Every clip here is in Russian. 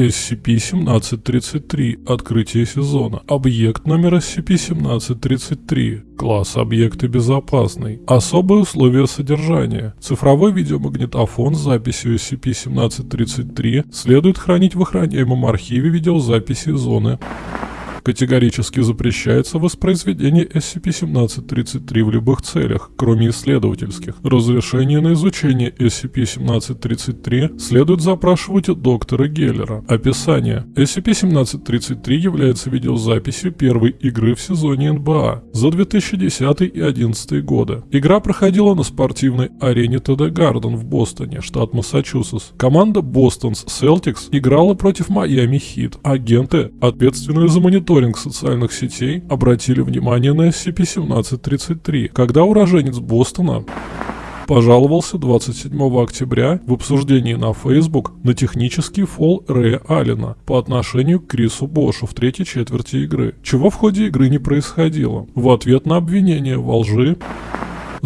SCP-1733. Открытие сезона. Объект номер SCP-1733. Класс объекта безопасный. Особые условия содержания. Цифровой видеомагнитофон с записью SCP-1733 следует хранить в охраняемом архиве видеозаписи зоны Категорически запрещается воспроизведение SCP-1733 в любых целях, кроме исследовательских. Разрешение на изучение SCP-1733 следует запрашивать у доктора Геллера. Описание. SCP-1733 является видеозаписью первой игры в сезоне НБА за 2010 и 2011 годы. Игра проходила на спортивной арене ТД Гарден в Бостоне, штат Массачусетс. Команда Бостонс Celtics играла против Майами Хит. Агенты, ответственные за мониторинг мониторинг социальных сетей обратили внимание на SCP-1733, когда уроженец Бостона пожаловался 27 октября в обсуждении на Facebook на технический фол Рэя Аллена по отношению к Крису Бошу в третьей четверти игры, чего в ходе игры не происходило. В ответ на обвинение во лжи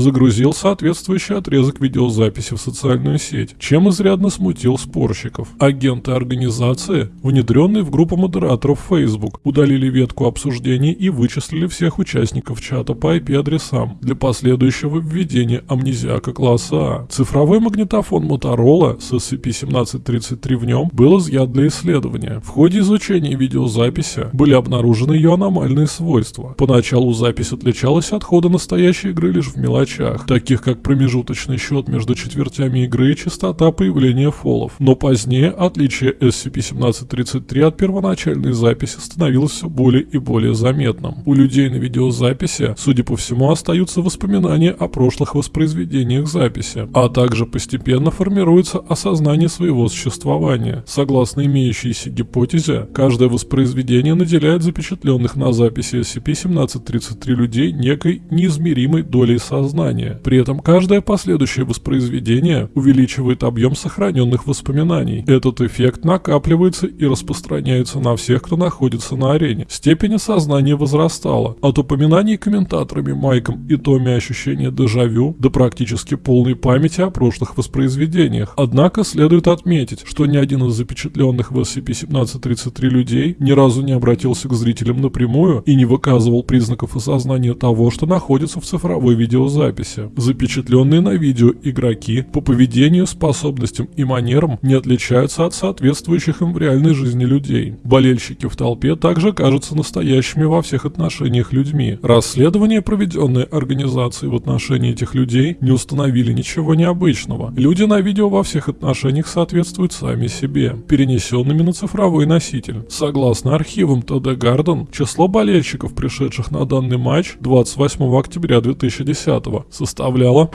загрузил соответствующий отрезок видеозаписи в социальную сеть, чем изрядно смутил спорщиков. Агенты организации, внедренные в группу модераторов Facebook, удалили ветку обсуждений и вычислили всех участников чата по IP-адресам для последующего введения амнезиака класса А. Цифровой магнитофон Motorola с SCP-1733 в нем был изъят для исследования. В ходе изучения видеозаписи были обнаружены ее аномальные свойства. Поначалу запись отличалась от хода настоящей игры лишь в мелочах мелочах, таких как промежуточный счет между четвертями игры и частота появления фолов. Но позднее отличие SCP-1733 от первоначальной записи становилось все более и более заметным. У людей на видеозаписи, судя по всему, остаются воспоминания о прошлых воспроизведениях записи, а также постепенно формируется осознание своего существования. Согласно имеющейся гипотезе, каждое воспроизведение наделяет запечатленных на записи SCP-1733 людей некой неизмеримой долей сознания сознания. При этом каждое последующее воспроизведение увеличивает объем сохраненных воспоминаний. Этот эффект накапливается и распространяется на всех, кто находится на арене. Степень осознания возрастала. От упоминаний комментаторами Майком и Томми ощущения дежавю до практически полной памяти о прошлых воспроизведениях. Однако следует отметить, что ни один из запечатленных в SCP-1733 людей ни разу не обратился к зрителям напрямую и не выказывал признаков осознания того, что находится в цифровой видеозаписи записи. Запечатленные на видео игроки по поведению, способностям и манерам не отличаются от соответствующих им в реальной жизни людей. Болельщики в толпе также кажутся настоящими во всех отношениях людьми. Расследования, проведенные организацией в отношении этих людей, не установили ничего необычного. Люди на видео во всех отношениях соответствуют сами себе, перенесенными на цифровой носитель. Согласно архивам ТД Гарден, число болельщиков, пришедших на данный матч 28 октября 2010 составляла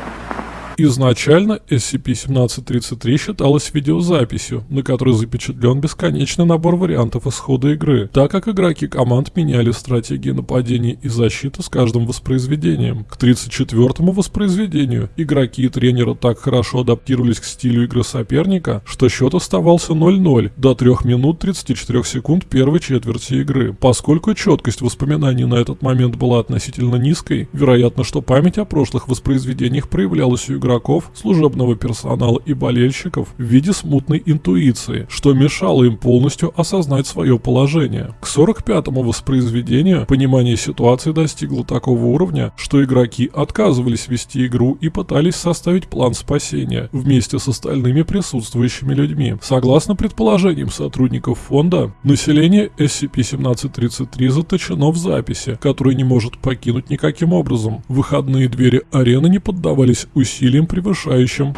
Изначально SCP-1733 считалась видеозаписью, на которой запечатлен бесконечный набор вариантов исхода игры, так как игроки команд меняли стратегии нападения и защиты с каждым воспроизведением. К 34-му воспроизведению игроки и тренеры так хорошо адаптировались к стилю игры соперника, что счет оставался 0-0 до 3 минут 34 секунд первой четверти игры. Поскольку четкость воспоминаний на этот момент была относительно низкой, вероятно, что память о прошлых воспроизведениях проявлялась у игроков игроков, служебного персонала и болельщиков в виде смутной интуиции, что мешало им полностью осознать свое положение. К 45-му воспроизведению понимание ситуации достигло такого уровня, что игроки отказывались вести игру и пытались составить план спасения вместе с остальными присутствующими людьми. Согласно предположениям сотрудников фонда, население SCP-1733 заточено в записи, которую не может покинуть никаким образом. Выходные двери арены не поддавались усилиям усилием, превышающим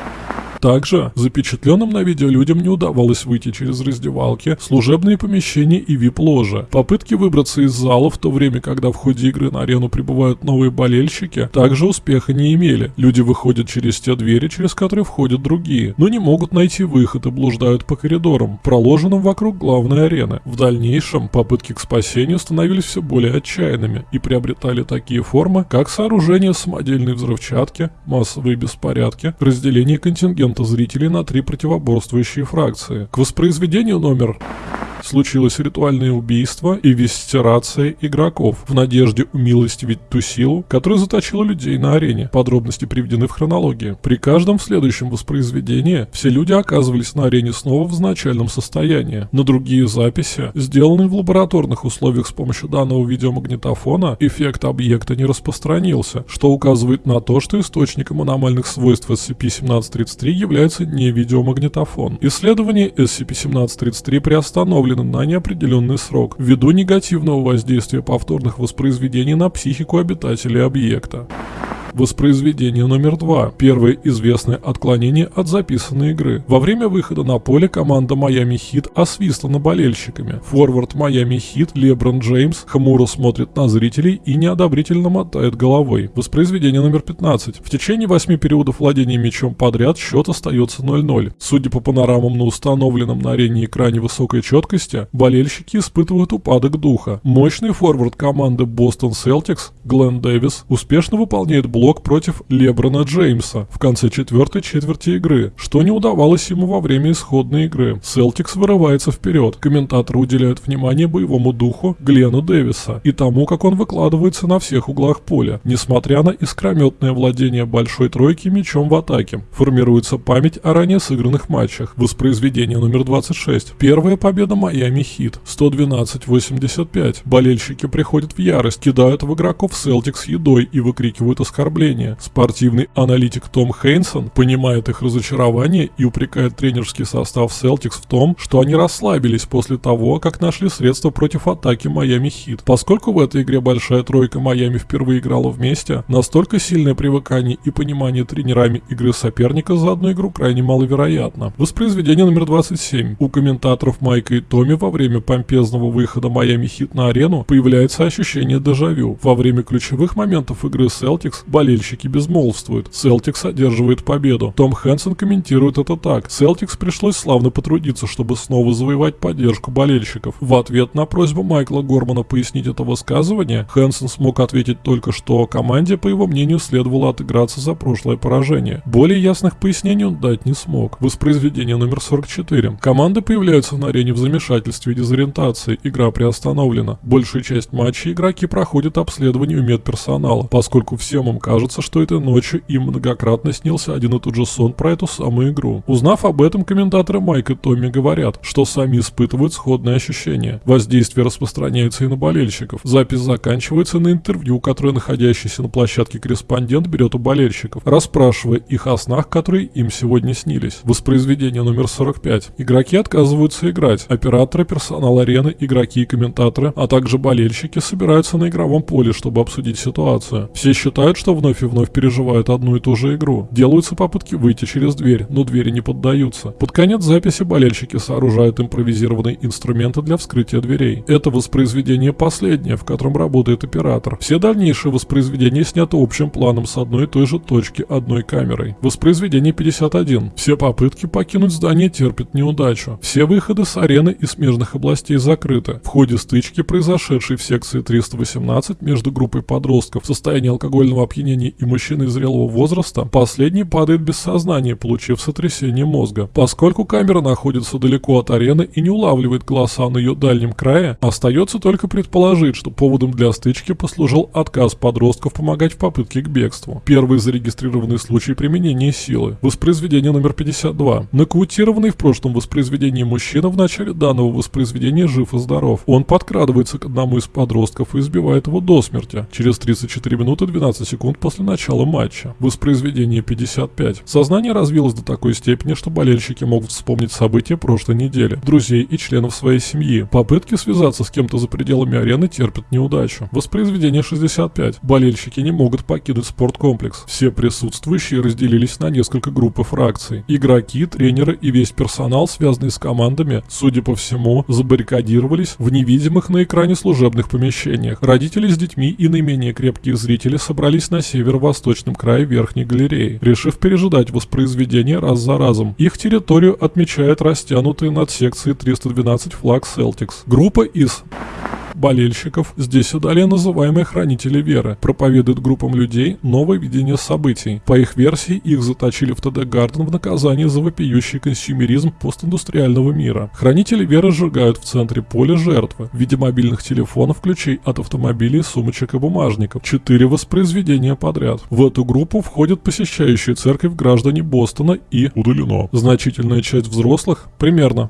также запечатленным на видео людям не удавалось выйти через раздевалки, служебные помещения и вип-ложи. Попытки выбраться из зала в то время, когда в ходе игры на арену прибывают новые болельщики, также успеха не имели. Люди выходят через те двери, через которые входят другие, но не могут найти выход и блуждают по коридорам, проложенным вокруг главной арены. В дальнейшем попытки к спасению становились все более отчаянными и приобретали такие формы, как сооружение самодельной взрывчатки, массовые беспорядки, разделение контингента зрителей на три противоборствующие фракции. К воспроизведению номер Случилось ритуальное убийство и вестирация игроков в надежде умилостивить ту силу, которая заточила людей на арене. Подробности приведены в хронологии. При каждом следующем воспроизведении все люди оказывались на арене снова в изначальном состоянии. На другие записи, сделанные в лабораторных условиях с помощью данного видеомагнитофона, эффект объекта не распространился, что указывает на то, что источником аномальных свойств SCP-1733 является не видеомагнитофон. Исследование SCP-1733 приостановлено на неопределенный срок ввиду негативного воздействия повторных воспроизведений на психику обитателей объекта. Воспроизведение номер два. Первое известное отклонение от записанной игры. Во время выхода на поле команда Майами Хит освистана болельщиками. Форвард Майами Хит Леброн Джеймс хмуро смотрит на зрителей и неодобрительно мотает головой. Воспроизведение номер 15. В течение восьми периодов владения мячом подряд счет остается 0-0. Судя по панорамам на установленном на арене экране высокой четкости, болельщики испытывают упадок духа. Мощный форвард команды Бостон Селтикс Глен Дэвис успешно выполняет блок блок против Леброна Джеймса в конце четвертой четверти игры, что не удавалось ему во время исходной игры. Селтикс вырывается вперед. Комментаторы уделяют внимание боевому духу Глену Дэвиса и тому, как он выкладывается на всех углах поля, несмотря на искрометное владение большой тройки мячом в атаке. Формируется память о ранее сыгранных матчах. Воспроизведение номер 26. Первая победа Майами Хит. 112-85. Болельщики приходят в ярость, кидают в игроков Селтикс едой и выкрикивают оскорбления оскорбления. Спортивный аналитик Том Хейнсон понимает их разочарование и упрекает тренерский состав Celtics в том, что они расслабились после того, как нашли средства против атаки Майами Хит. Поскольку в этой игре большая тройка Майами впервые играла вместе, настолько сильное привыкание и понимание тренерами игры соперника за одну игру крайне маловероятно. Воспроизведение номер 27. У комментаторов Майка и Томми во время помпезного выхода Майами Хит на арену появляется ощущение дежавю. Во время ключевых моментов игры Celtics болельщики безмолвствуют. Селтикс одерживает победу. Том Хэнсон комментирует это так. Селтикс пришлось славно потрудиться, чтобы снова завоевать поддержку болельщиков. В ответ на просьбу Майкла Гормана пояснить это высказывание, Хэнсон смог ответить только, что команде, по его мнению, следовало отыграться за прошлое поражение. Более ясных пояснений он дать не смог. Воспроизведение номер 44. Команды появляются на арене в замешательстве и дезориентации. Игра приостановлена. Большую часть матча игроки проходят обследование у медперсонала, поскольку всем им кажется, что этой ночью им многократно снился один и тот же сон про эту самую игру. Узнав об этом, комментаторы Майк и Томми говорят, что сами испытывают сходные ощущения. Воздействие распространяется и на болельщиков. Запись заканчивается на интервью, которое находящийся на площадке корреспондент берет у болельщиков, расспрашивая их о снах, которые им сегодня снились. Воспроизведение номер 45. Игроки отказываются играть. Операторы, персонал арены, игроки и комментаторы, а также болельщики собираются на игровом поле, чтобы обсудить ситуацию. Все считают, что вновь и вновь переживают одну и ту же игру. Делаются попытки выйти через дверь, но двери не поддаются. Под конец записи болельщики сооружают импровизированные инструменты для вскрытия дверей. Это воспроизведение последнее, в котором работает оператор. Все дальнейшие воспроизведения сняты общим планом с одной и той же точки одной камерой. Воспроизведение 51. Все попытки покинуть здание терпят неудачу. Все выходы с арены и смежных областей закрыты. В ходе стычки, произошедшей в секции 318 между группой подростков в состоянии алкогольного опьянения опьянении и мужчины зрелого возраста, последний падает без сознания, получив сотрясение мозга. Поскольку камера находится далеко от арены и не улавливает голоса на ее дальнем крае, остается только предположить, что поводом для стычки послужил отказ подростков помогать в попытке к бегству. Первый зарегистрированный случай применения силы. Воспроизведение номер 52. Нокаутированный в прошлом воспроизведении мужчина в начале данного воспроизведения жив и здоров. Он подкрадывается к одному из подростков и избивает его до смерти. Через 34 минуты 12 секунд секунд после начала матча. Воспроизведение 55. Сознание развилось до такой степени, что болельщики могут вспомнить события прошлой недели, друзей и членов своей семьи. Попытки связаться с кем-то за пределами арены терпят неудачу. Воспроизведение 65. Болельщики не могут покинуть спорткомплекс. Все присутствующие разделились на несколько групп и фракций. Игроки, тренеры и весь персонал, связанный с командами, судя по всему, забаррикадировались в невидимых на экране служебных помещениях. Родители с детьми и наименее крепкие зрители собрались на северо-восточном крае Верхней галереи, решив пережидать воспроизведение раз за разом. Их территорию отмечает растянутый над секцией 312 флаг Celtics. Группа из болельщиков, здесь и далее называемые хранители веры, проповедуют группам людей новое видение событий. По их версии, их заточили в ТД Гарден в наказание за вопиющий консюмеризм постиндустриального мира. Хранители веры сжигают в центре поля жертвы в виде мобильных телефонов, ключей от автомобилей, сумочек и бумажников. Четыре воспроизведения подряд. В эту группу входят посещающие церковь граждане Бостона и удалено. Значительная часть взрослых, примерно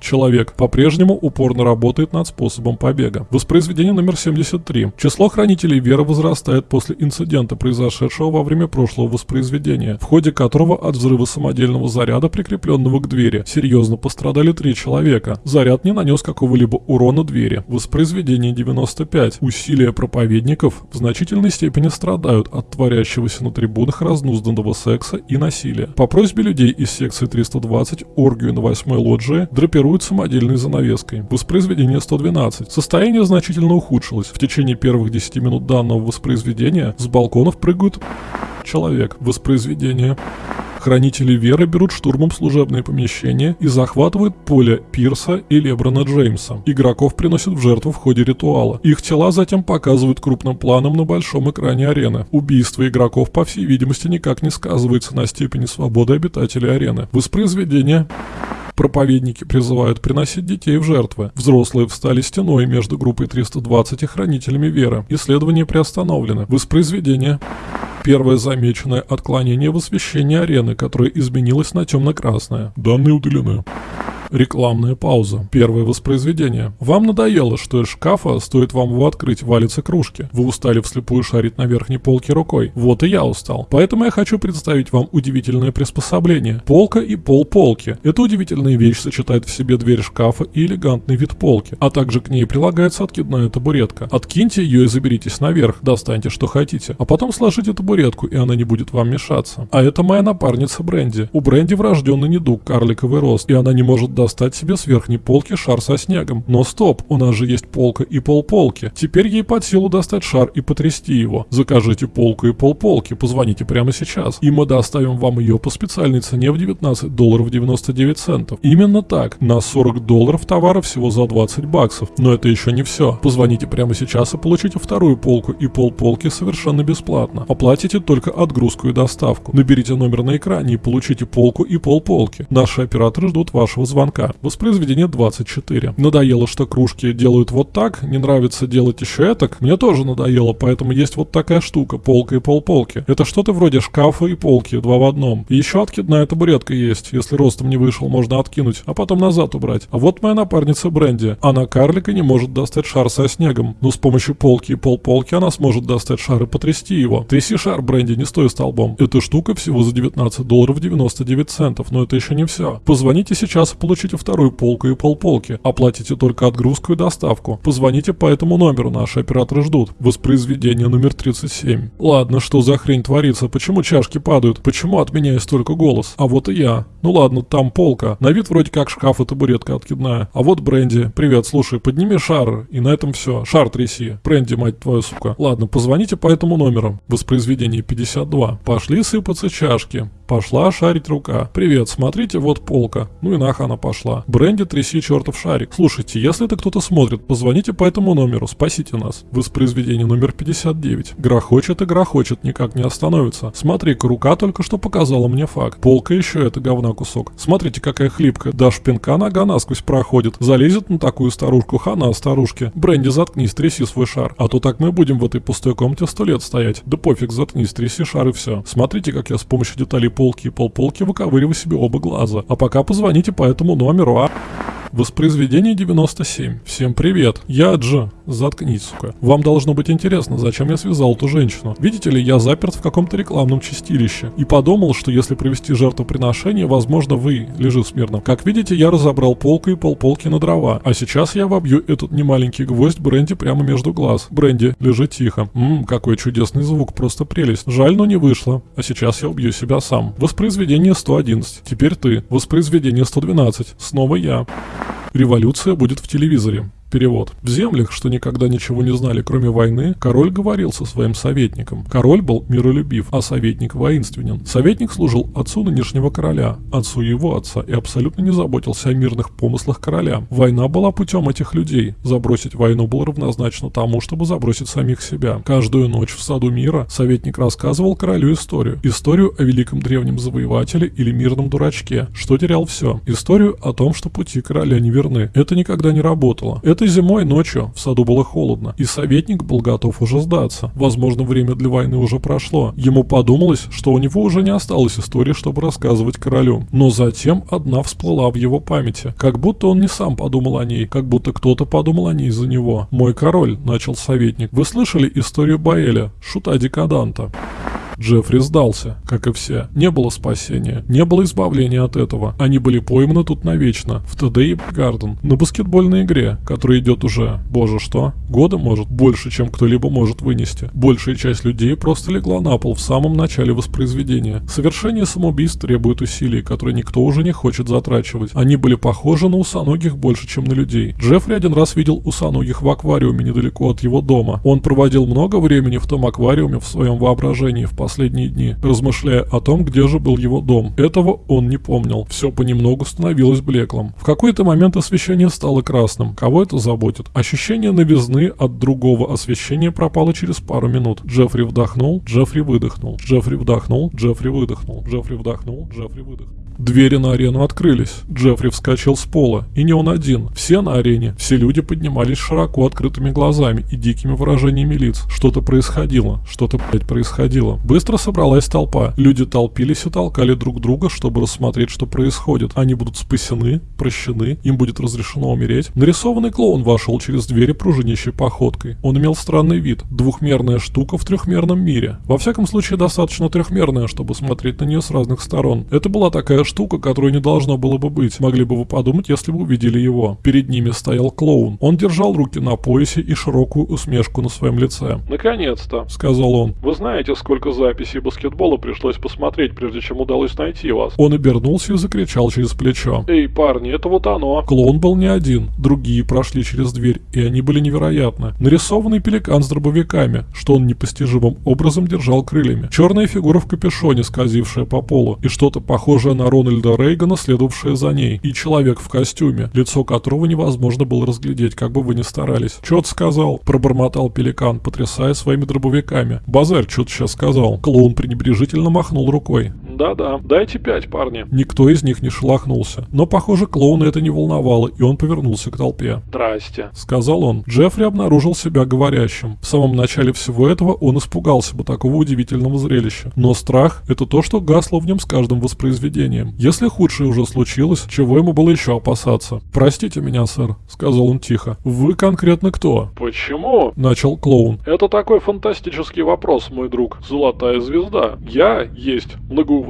Человек по-прежнему упорно работает над способом побега. Воспроизведение номер 73. Число хранителей веры возрастает после инцидента, произошедшего во время прошлого воспроизведения, в ходе которого от взрыва самодельного заряда, прикрепленного к двери, серьезно пострадали три человека. Заряд не нанес какого-либо урона двери. Воспроизведение 95. Усилия проповедников в значительной степени страдают от творящегося на трибунах разнузданного секса и насилия. По просьбе людей из секции 320 оргию на 8 лоджии драпируют маскируют самодельной занавеской. Воспроизведение 112. Состояние значительно ухудшилось. В течение первых 10 минут данного воспроизведения с балконов прыгают человек. Воспроизведение. Хранители веры берут штурмом служебные помещения и захватывают поле Пирса и Леброна Джеймса. Игроков приносят в жертву в ходе ритуала. Их тела затем показывают крупным планом на большом экране арены. Убийство игроков, по всей видимости, никак не сказывается на степени свободы обитателей арены. Воспроизведение Проповедники призывают приносить детей в жертвы. Взрослые встали стеной между группой 320 и хранителями веры. Исследование приостановлено. Воспроизведение. Первое замеченное отклонение в освещении арены, которое изменилось на темно-красное. Данные удалены. Рекламная пауза. Первое воспроизведение. Вам надоело, что из шкафа, стоит вам его открыть, валятся кружки. Вы устали вслепую шарить на верхней полке рукой. Вот и я устал. Поэтому я хочу представить вам удивительное приспособление. Полка и пол полки. Эта удивительная вещь сочетает в себе дверь шкафа и элегантный вид полки. А также к ней прилагается откидная табуретка. Откиньте ее и заберитесь наверх. Достаньте что хотите. А потом сложите табуретку, и она не будет вам мешаться. А это моя напарница Бренди. У Бренди врожденный недуг, карликовый рост, и она не может достать себе с верхней полки шар со снегом. Но стоп, у нас же есть полка и полполки. Теперь ей под силу достать шар и потрясти его. Закажите полку и полполки, позвоните прямо сейчас, и мы доставим вам ее по специальной цене в 19 долларов 99 центов. Именно так, на 40 долларов товара всего за 20 баксов. Но это еще не все. Позвоните прямо сейчас и получите вторую полку и полполки совершенно бесплатно. Оплатите только отгрузку и доставку. Наберите номер на экране и получите полку и полполки. Наши операторы ждут вашего звонка звонка. Воспроизведение 24. Надоело, что кружки делают вот так, не нравится делать еще этак. Мне тоже надоело, поэтому есть вот такая штука, полка и полполки. Это что-то вроде шкафа и полки, два в одном. И еще откидная табуретка есть. Если ростом не вышел, можно откинуть, а потом назад убрать. А вот моя напарница Бренди. Она карлика не может достать шар со снегом. Но с помощью полки и полполки она сможет достать шар и потрясти его. Тряси шар, Бренди, не стой столбом. Эта штука всего за 19 долларов 99 центов, но это еще не все. Позвоните сейчас и получите получите вторую полку и полполки. Оплатите только отгрузку и доставку. Позвоните по этому номеру, наши операторы ждут. Воспроизведение номер 37. Ладно, что за хрень творится? Почему чашки падают? Почему от меня есть только голос? А вот и я. Ну ладно, там полка. На вид вроде как шкаф и табуретка откидная. А вот Бренди. Привет, слушай, подними шар. И на этом все. Шар тряси. Бренди, мать твою, сука. Ладно, позвоните по этому номеру. Воспроизведение 52. Пошли сыпаться чашки. Пошла шарить рука. Привет, смотрите, вот полка. Ну и нах она пошла. Бренди, тряси чертов шарик. Слушайте, если это кто-то смотрит, позвоните по этому номеру, спасите нас. Воспроизведение номер 59. Грохочет и грохочет, никак не остановится. Смотри-ка, рука только что показала мне факт. Полка еще это говна кусок. Смотрите, какая хлипкая. Дашь пинка, нога насквозь проходит. Залезет на такую старушку, хана старушке. Бренди, заткнись, тряси свой шар. А то так мы будем в этой пустой комнате сто лет стоять. Да пофиг, заткнись, тряси шар и все. Смотрите, как я с помощью деталей полки и полполки выковыриваю себе оба глаза. А пока позвоните по этому номеру, а... Воспроизведение 97. Всем привет. Я Джо. Заткнись, сука. Вам должно быть интересно, зачем я связал эту женщину. Видите ли, я заперт в каком-то рекламном чистилище. И подумал, что если провести жертвоприношение, возможно, вы, лежи смирно. Как видите, я разобрал полку и полполки на дрова. А сейчас я вобью этот немаленький гвоздь Бренди прямо между глаз. Бренди, лежи тихо. Ммм, какой чудесный звук, просто прелесть. Жаль, но не вышло. А сейчас я убью себя сам. Воспроизведение 111. Теперь ты. Воспроизведение 112. Снова я. Революция будет в телевизоре. Перевод. В землях, что никогда ничего не знали, кроме войны, король говорил со своим советником. Король был миролюбив, а советник воинственен. Советник служил отцу нынешнего короля, отцу его отца, и абсолютно не заботился о мирных помыслах короля. Война была путем этих людей. Забросить войну было равнозначно тому, чтобы забросить самих себя. Каждую ночь в саду мира советник рассказывал королю историю. Историю о великом древнем завоевателе или мирном дурачке, что терял все. Историю о том, что пути короля не верны. Это никогда не работало. Этой зимой ночью в саду было холодно, и советник был готов уже сдаться. Возможно, время для войны уже прошло. Ему подумалось, что у него уже не осталось истории, чтобы рассказывать королю. Но затем одна всплыла в его памяти. Как будто он не сам подумал о ней, как будто кто-то подумал о ней за него. «Мой король», — начал советник, — «вы слышали историю Баэля, шута-декаданта?» Джеффри сдался, как и все. Не было спасения, не было избавления от этого. Они были пойманы тут навечно, в ТД Гарден, на баскетбольной игре, которая идет уже, боже что, года может, больше, чем кто-либо может вынести. Большая часть людей просто легла на пол в самом начале воспроизведения. Совершение самоубийств требует усилий, которые никто уже не хочет затрачивать. Они были похожи на усоногих больше, чем на людей. Джеффри один раз видел усоногих в аквариуме недалеко от его дома. Он проводил много времени в том аквариуме в своем воображении в последние дни, размышляя о том, где же был его дом. Этого он не помнил. Все понемногу становилось блеклым. В какой-то момент освещение стало красным. Кого это заботит? Ощущение новизны от другого освещения пропало через пару минут. Джеффри вдохнул, Джеффри выдохнул. Джеффри вдохнул, Джеффри выдохнул. Джеффри вдохнул, Джеффри выдохнул. Двери на арену открылись. Джеффри вскочил с пола. И не он один. Все на арене. Все люди поднимались широко открытыми глазами и дикими выражениями лиц. Что-то происходило. Что-то, блядь, происходило. Быстро собралась толпа. Люди толпились и толкали друг друга, чтобы рассмотреть, что происходит. Они будут спасены, прощены, им будет разрешено умереть. Нарисованный клоун вошел через двери пружинищей походкой. Он имел странный вид. Двухмерная штука в трехмерном мире. Во всяком случае, достаточно трехмерная, чтобы смотреть на нее с разных сторон. Это была такая штука, которую не должно было бы быть. Могли бы вы подумать, если бы увидели его. Перед ними стоял клоун. Он держал руки на поясе и широкую усмешку на своем лице. «Наконец-то», — сказал он. «Вы знаете, сколько записей баскетбола пришлось посмотреть, прежде чем удалось найти вас?» Он обернулся и закричал через плечо. «Эй, парни, это вот оно!» Клоун был не один. Другие прошли через дверь, и они были невероятны. Нарисованный пеликан с дробовиками, что он непостижимым образом держал крыльями. Черная фигура в капюшоне, скользившая по полу, и что-то похожее на Рональда Рейгана, следовавшее за ней, и человек в костюме, лицо которого невозможно было разглядеть, как бы вы ни старались. «Чё сказал?» – пробормотал Пеликан, потрясая своими дробовиками. «Базарь, чё ты сейчас сказал?» Клоун пренебрежительно махнул рукой. «Да-да, дайте пять, парни». Никто из них не шелохнулся. Но, похоже, клоуна это не волновало, и он повернулся к толпе. «Здрасте», — сказал он. Джеффри обнаружил себя говорящим. В самом начале всего этого он испугался бы такого удивительного зрелища. Но страх — это то, что гасло в нем с каждым воспроизведением. Если худшее уже случилось, чего ему было еще опасаться? «Простите меня, сэр», — сказал он тихо. «Вы конкретно кто?» «Почему?» — начал клоун. «Это такой фантастический вопрос, мой друг. Золотая звезда. Я есть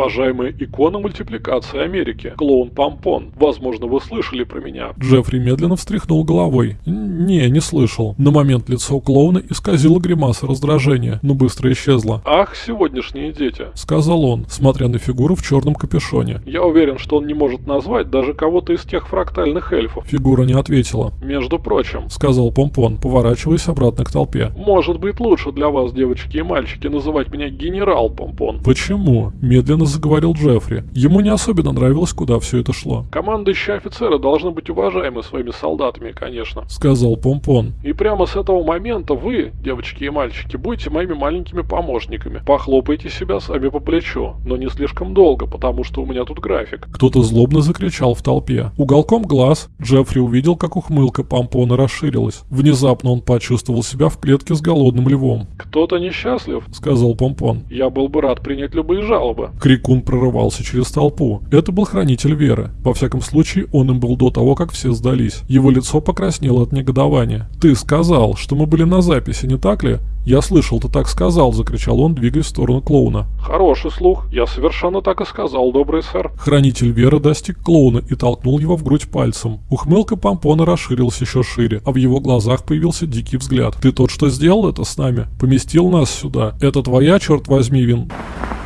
многоуважаемая икона мультипликации Америки. Клоун Помпон. Возможно, вы слышали про меня». Джеффри медленно встряхнул головой. «Не, не слышал». На момент лицо клоуна исказило гримаса раздражения, но быстро исчезло. «Ах, сегодняшние дети», — сказал он, смотря на фигуру в черном капюшоне. Я уверен, что он не может назвать даже кого-то из тех фрактальных эльфов. Фигура не ответила. Между прочим, сказал Помпон, поворачиваясь обратно к толпе. Может быть лучше для вас, девочки и мальчики, называть меня генерал Помпон. Почему? Медленно заговорил Джеффри. Ему не особенно нравилось, куда все это шло. Командующие офицеры должны быть уважаемы своими солдатами, конечно. Сказал Помпон. И прямо с этого момента вы, девочки и мальчики, будете моими маленькими помощниками. Похлопайте себя сами по плечу, но не слишком долго, потому что у меня тут график. Кто-то злобно закричал в толпе. Уголком глаз Джеффри увидел, как ухмылка помпона расширилась. Внезапно он почувствовал себя в клетке с голодным львом. «Кто-то несчастлив?» — сказал помпон. «Я был бы рад принять любые жалобы». Крикун прорывался через толпу. Это был хранитель веры. Во всяком случае, он им был до того, как все сдались. Его лицо покраснело от негодования. «Ты сказал, что мы были на записи, не так ли?» «Я слышал, ты так сказал!» – закричал он, двигаясь в сторону клоуна. «Хороший слух. Я совершенно так и сказал, добрый сэр». Хранитель веры достиг клоуна и толкнул его в грудь пальцем. Ухмылка помпона расширилась еще шире, а в его глазах появился дикий взгляд. «Ты тот, что сделал это с нами? Поместил нас сюда? Это твоя, черт возьми, вин...»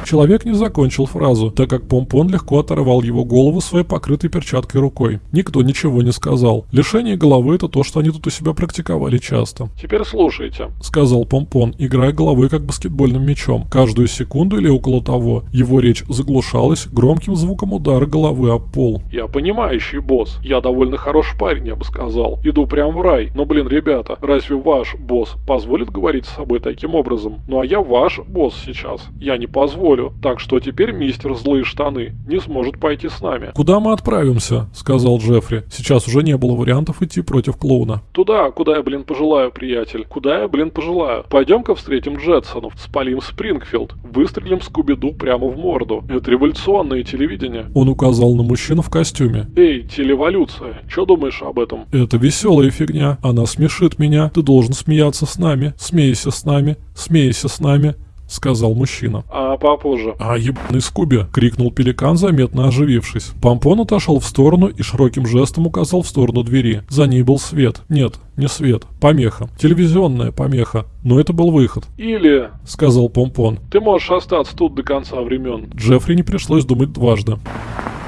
Человек не закончил фразу, так как Помпон легко оторвал его голову своей покрытой перчаткой рукой. Никто ничего не сказал. Лишение головы это то, что они тут у себя практиковали часто. Теперь слушайте. Сказал Помпон, играя головой как баскетбольным мячом. Каждую секунду или около того, его речь заглушалась громким звуком удара головы об пол. Я понимающий босс. Я довольно хороший парень, я бы сказал. Иду прям в рай. Но, блин, ребята, разве ваш босс позволит говорить с собой таким образом? Ну а я ваш босс сейчас. Я не позволю. Так что теперь мистер Злые Штаны не сможет пойти с нами. «Куда мы отправимся?» — сказал Джеффри. Сейчас уже не было вариантов идти против клоуна. Туда, куда я, блин, пожелаю, приятель. Куда я, блин, пожелаю. Пойдем-ка встретим Джетсонов, спалим Спрингфилд, выстрелим Скуби-Ду прямо в морду. Это революционное телевидение. Он указал на мужчину в костюме. Эй, телеволюция, что думаешь об этом? Это веселая фигня. Она смешит меня. Ты должен смеяться с нами. Смейся с нами. Смейся с нами. — сказал мужчина. А попозже. «А ебаный Скуби!» — крикнул пеликан, заметно оживившись. Помпон отошел в сторону и широким жестом указал в сторону двери. За ней был свет. Нет, не свет. Помеха. Телевизионная помеха. Но это был выход. Или, — сказал Помпон. ты можешь остаться тут до конца времен. Джеффри не пришлось думать дважды.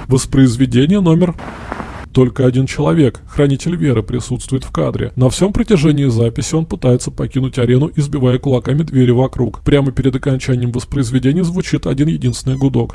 Воспроизведение номер... Только один человек, хранитель веры, присутствует в кадре. На всем протяжении записи он пытается покинуть арену, избивая кулаками двери вокруг. Прямо перед окончанием воспроизведения звучит один единственный гудок.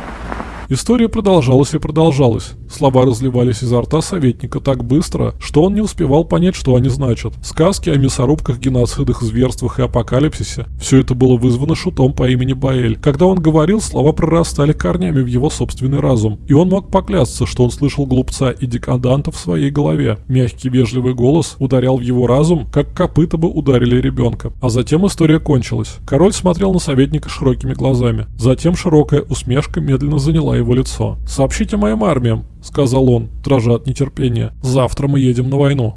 История продолжалась и продолжалась. Слова разливались изо рта советника так быстро, что он не успевал понять, что они значат. Сказки о мясорубках, геноцидах, зверствах и апокалипсисе – все это было вызвано шутом по имени Баэль. Когда он говорил, слова прорастали корнями в его собственный разум, и он мог поклясться, что он слышал глупца и декаданта в своей голове. Мягкий вежливый голос ударял в его разум, как копыта бы ударили ребенка. А затем история кончилась. Король смотрел на советника широкими глазами. Затем широкая усмешка медленно заняла его лицо. «Сообщите моим армиям», — сказал он, дрожа от нетерпения. «Завтра мы едем на войну».